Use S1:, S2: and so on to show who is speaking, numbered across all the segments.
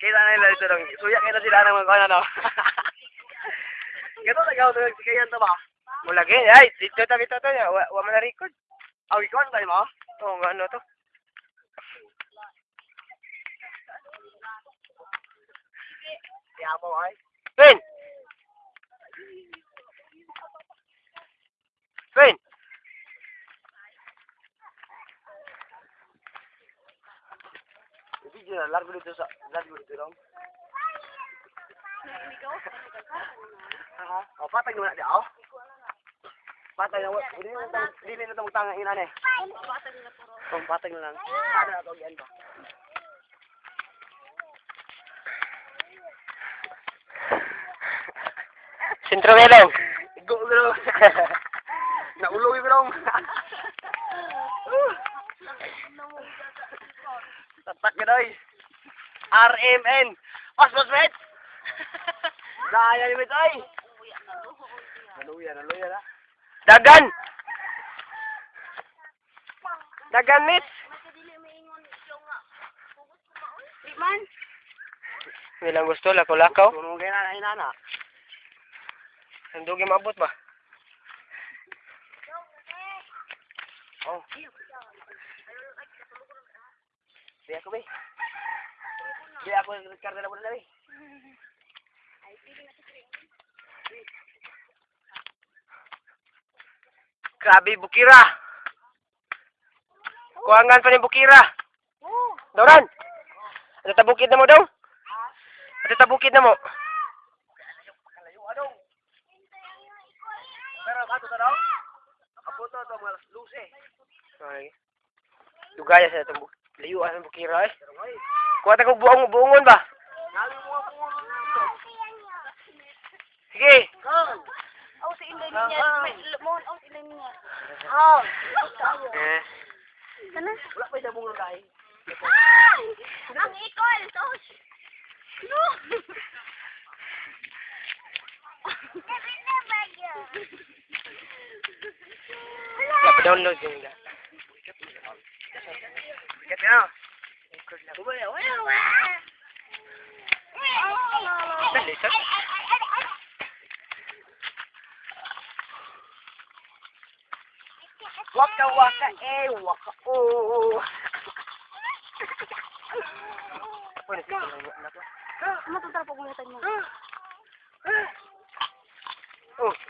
S1: cái ra đây là tự động số nhận người ta chỉ đang mà coi là đâu cái đó là câu tôi cái anh tôi bảo
S2: một là cái đấy thì tôi ta biết tôi tôi là
S1: ở mình đi con
S2: ở con đây mà
S1: tôi còn nữa
S2: tôi Yeah,
S1: boy. Finn! Finn! Na, largo dito sa, largo patay di. Patay na, hindi na na ina. O, patay na lang. Patay na ito, yan ba?
S2: Sintro melong.
S1: Go, bro. Nauloy, bro. Tatak ka doy. RMN. Pas, pas, met. Daya ni met, ay. Naluya, naluya na.
S2: Dagan! Dagan, mit!
S3: Man,
S2: Bilang gusto, lakaw-lakaw.
S1: Tunong kayo na, inana.
S2: Ang dugi maabot ba?
S1: Oh. Di ako, be. Di ako, karga na muna na, be.
S2: Grabe, bukira! Kuhangan pa ni bukira. Dauran! Ano tabukid na mo daw? Ano tabukid na mo?
S1: Pero, kato ta daw? Kaputo to, mga luce.
S2: Ay. Dugaya sa itong buk layuan ng bukira eh.
S1: Pero,
S2: Kuha ko buong buongon ba? Sige.
S3: Oh, sa inday niya. Lemon, oh, inday niya.
S1: Oh.
S2: Eh.
S3: Kana?
S1: Wala pa sa bungo kay.
S3: Ang ikol, tos. No.
S1: Dapat download yung
S2: data. Sir.
S1: Waka waka eh, waka oh.
S2: To.
S3: Mo.
S2: Oh.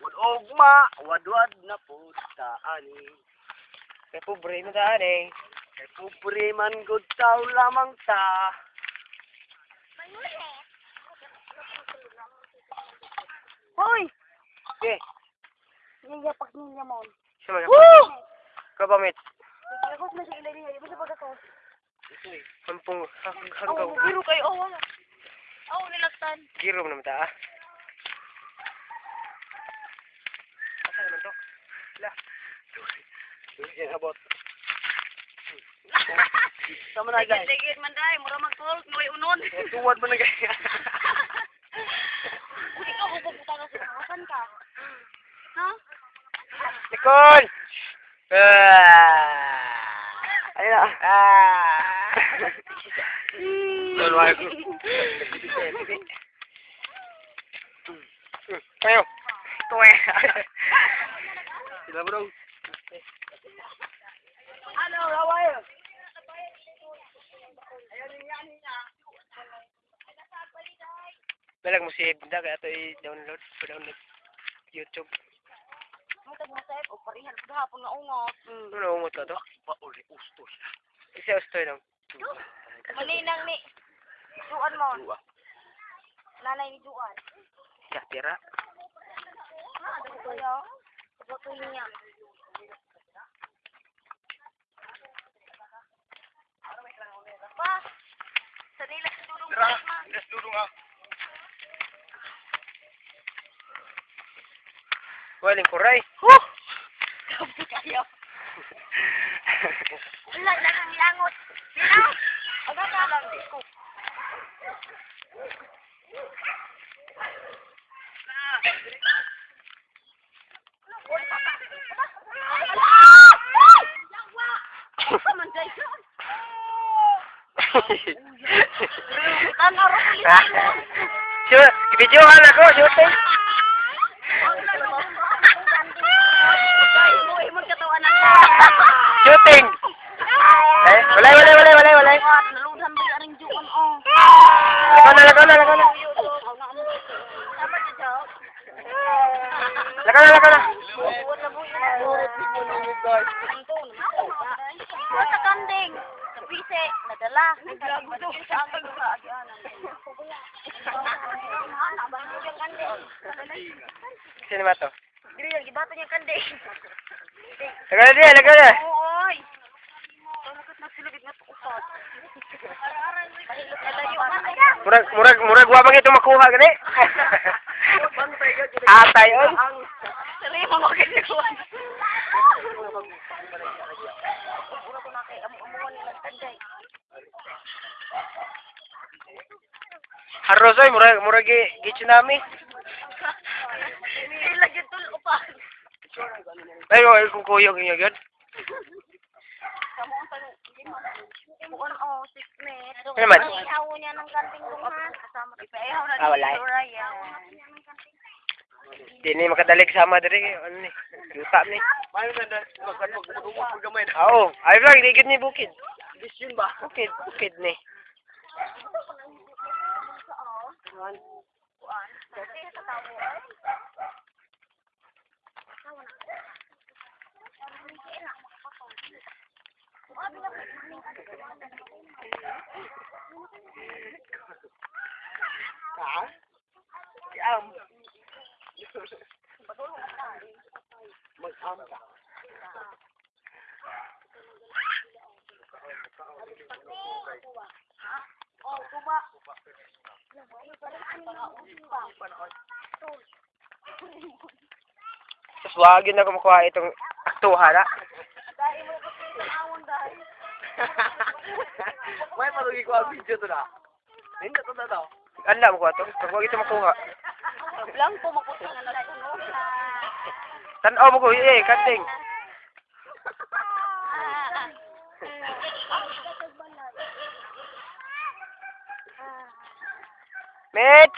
S1: Bukod ogma, wadwad na po ta ani.
S2: Kay pobre na ta ani.
S1: Kay pobre man gud tao lamang ta.
S3: Hoy!
S2: Okay.
S3: Niya pag niya mo.
S2: Sino
S1: mo?
S2: Kabamit.
S3: Ako sa mga ilaliya, ibig sabihin ko.
S2: Sampung hanggang.
S3: Oh, biro kayo. Oh, wala. Oh, nilaktan.
S2: Giro naman ta ah. Asa naman to? La.
S1: Sige abot. Sama na guys.
S3: Tigit man dai, mura mag-talk, noy unon.
S1: Tuwad mo na guys.
S3: Uli ka, hubog puta ka sa kasan ka. Ha?
S2: Nicole! Ah!
S1: Ayun na.
S2: Ayo.
S1: Tuwe. Sila bro. Ano, raway?
S2: Dalag mo si kaya ito i-download. Pa-download. YouTube.
S3: Mo tag mo sep, o parihan sa hapon nga ungot.
S2: Ano na ka to?
S1: Pa uli.
S2: Isa ustoy lang.
S3: Malinang ni Juan mo.
S1: Dua.
S3: Nanay ni Juan.
S2: Ya, tira.
S3: Ha, ada ko yo. Boto niya. Pa, sa nila sa dulong
S1: Tara,
S3: ma.
S1: let's dudong ah.
S2: Waling kuray.
S3: Huh! Ayaw. Wala na kang langot. Sino? Aga ka lang, di
S2: Sure, ibidyohan ako, shooting. Shooting. Eh, walay, walay, walay, walay, walay. Lakaw na, lakaw na, lakaw na. Lakaw na, lakaw na.
S3: Sa kanding. Sa pise. Nadala. Naglago to. Sa ang
S2: Sino ba to?
S3: Dili yung gibato niya
S2: na na.
S3: Oy. Man.
S2: Murag, murag, murag wa bang ito makuha gani? Atay,
S3: mo.
S2: Haros oy, murag, murag gi, gi tsunami.
S3: Ilagyan tul upan.
S2: Ay, oy, kung kuyog
S3: niya
S2: Ah, eh. makadalig sama diri ni. Luta ni.
S1: Paano
S2: ay. This
S1: yun ba?
S2: Bukid, bukid ni.
S3: One. One.
S1: Ha? Am. Mag-am.
S3: Oh, kuba.
S2: Tapos wag yun ako makuha itong aktuha na.
S3: Dahil mo kasi awon dahil.
S1: May malugi ko ang video to na. Hindi to na daw.
S2: Ala mo ko to. Pag wag ito makuha.
S3: Lang po nga na tunog.
S2: Tanaw mo ko eh, kating. Met!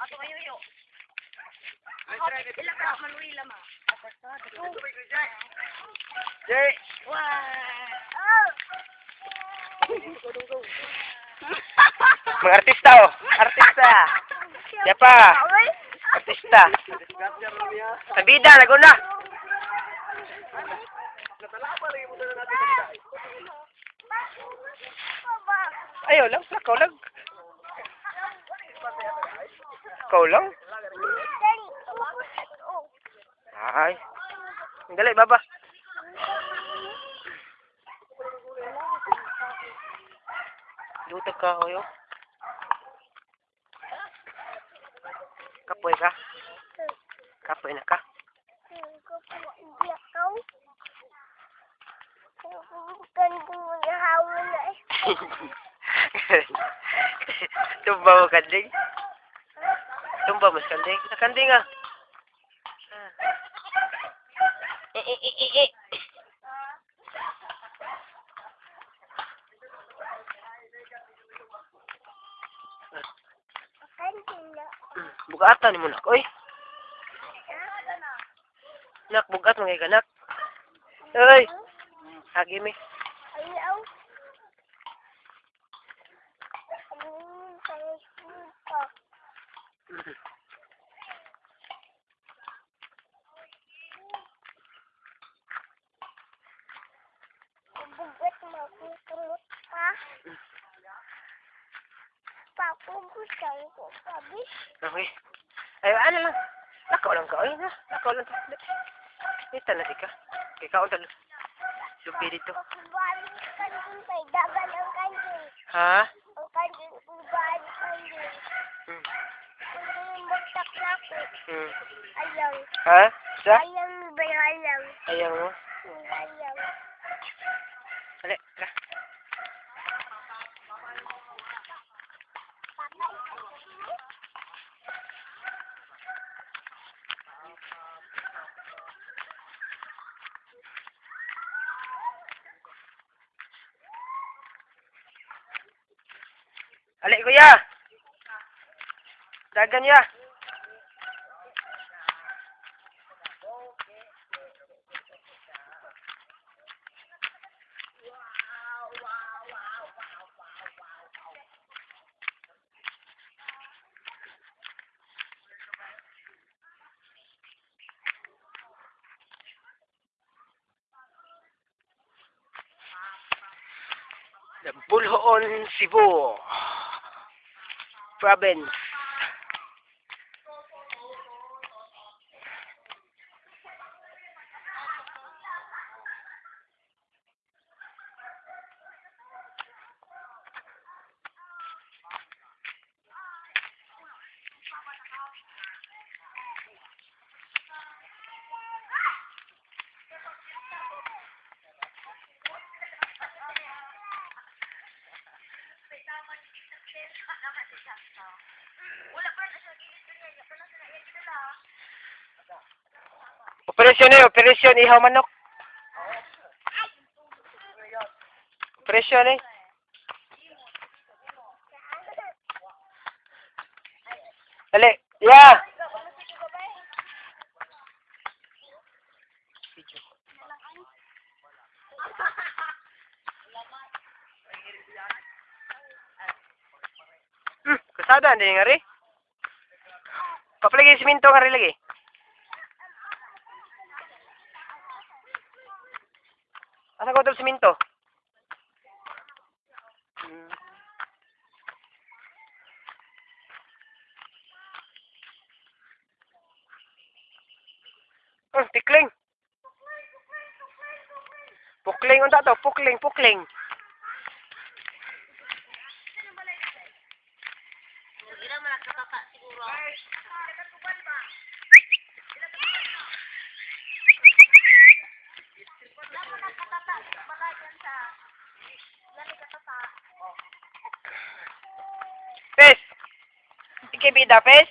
S3: Ato kayo yo. Ilang ka manuwi lama.
S2: Jay! Mga artista oh. Artista. Siya pa. Artista. Sa bida, naguna. Ayaw lang, Ayo lang sa kaulag. Kaulang? Ay. Dali, baba. Lutag ka, hoyo. Kapoy ka? Kapoy na ka? Kapoy na ka? Tumba mo kanding? Tumba mo sa kanding? Sa kanding ah. Eh, eh, eh, eh, eh. Bugatan mo nak, oy. Nak, bugat mo kay kanak. Oy. Hagi mi. Okay. Ay, ano lang. Lakaw lang ka, oy. Na, lakaw lang ka. Ito na di ka. Ikaw talo. Lupi dito. Ha? Hmm. Hmm.
S3: Ayaw.
S2: Ha? Sa?
S3: Ayaw ba ayaw?
S2: Ayaw mo? Ali, kuya! Dagan ya! The Bulhoon, Cebu province. Operasyon eh, operasyon ihaw manok. Operasyon eh. Dali, ya. Hmm, kasada hindi nga rin. Papalagay siminto nga rin lagi. Siminto? Hmm. Oh, tikling. Pukling unta to, pukling, pukling. Ikibida, pes.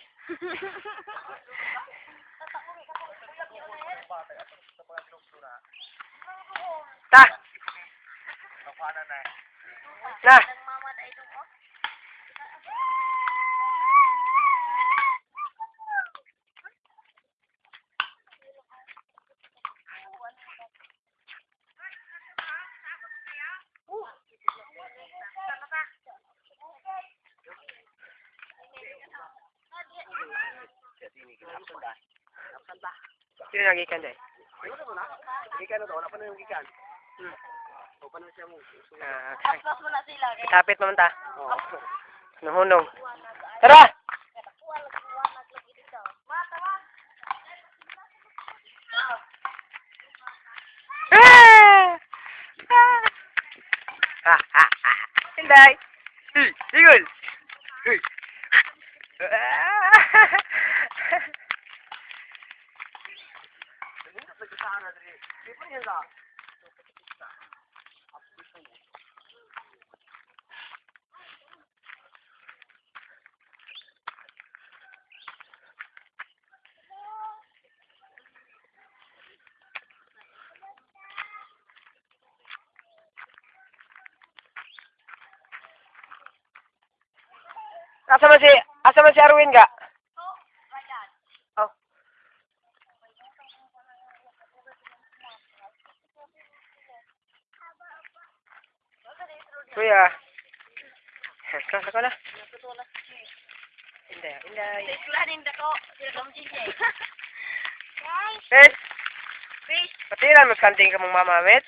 S2: Ta. Na.
S3: Ko.
S2: Sino nagikan dahil?
S1: Gikan na to, wala gikan.
S2: Hmm. Ah! Ah! Ah! Ah! Ah! Ah! Hinday! Hey! Sigol! Hey! Ah!
S1: Di pa yan ka.
S2: Asa man si, asa man si Arwin ga? Oh. Kuya. Kala ka na. Inday, inday.
S3: Iklanin na ko. Sila kang DJ. Guys, fish.
S2: patiran kanting mama, met.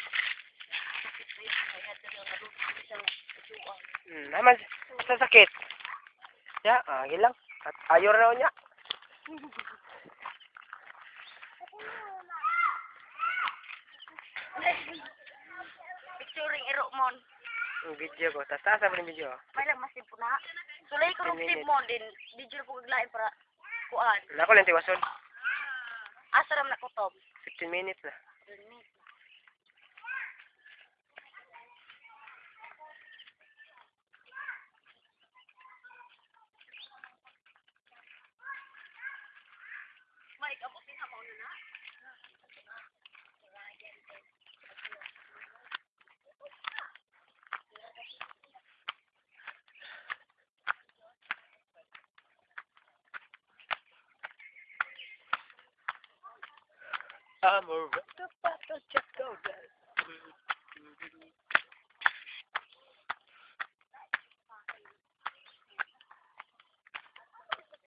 S2: Hmm, naman, sakit. Ya, ah, lang. At ayor na niya.
S3: Picturing erokmon.
S2: Ang video ko. Tas taas yung video.
S3: May lang masip po na. Sulay ko
S2: Ten
S3: tip
S2: minutes.
S3: mo din. Video po kaglain para kuan.
S2: Nako lang tiwason.
S3: Asa ram na kutob.
S2: 15 minutes na.
S3: May
S2: I'm a real just go.